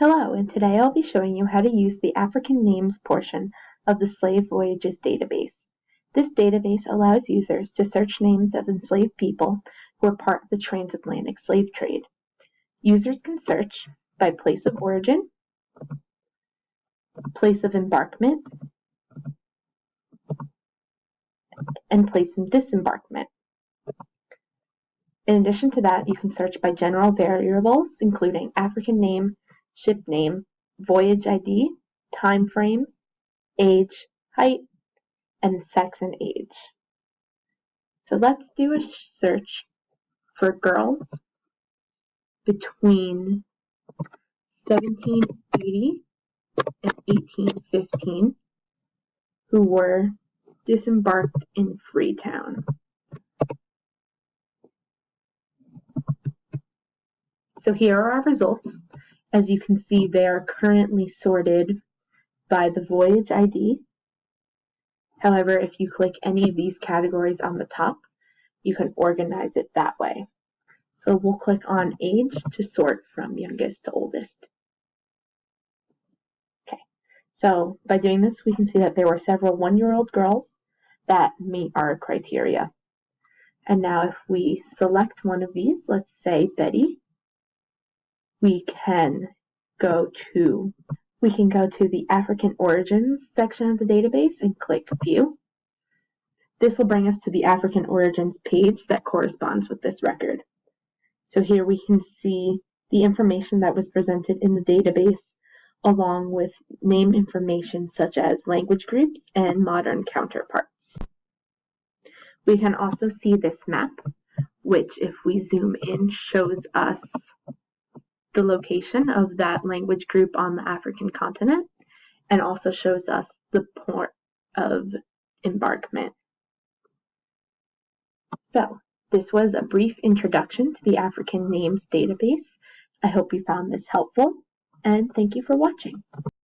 Hello, and today I'll be showing you how to use the African names portion of the Slave Voyages database. This database allows users to search names of enslaved people who were part of the transatlantic slave trade. Users can search by place of origin, place of embarkment, and place of disembarkment. In addition to that, you can search by general variables, including African name, ship name, voyage ID, time frame, age, height, and sex and age. So let's do a search for girls between 1780 and 1815 who were disembarked in Freetown. So here are our results. As you can see, they are currently sorted by the voyage ID. However, if you click any of these categories on the top, you can organize it that way. So we'll click on age to sort from youngest to oldest. Okay, so by doing this, we can see that there were several one-year-old girls that meet our criteria. And now if we select one of these, let's say Betty, we can go to we can go to the African origins section of the database and click view. This will bring us to the African origins page that corresponds with this record. So here we can see the information that was presented in the database along with name information such as language groups and modern counterparts. We can also see this map, which if we zoom in shows us the location of that language group on the African continent and also shows us the port of embarkment. So, this was a brief introduction to the African Names database. I hope you found this helpful, and thank you for watching.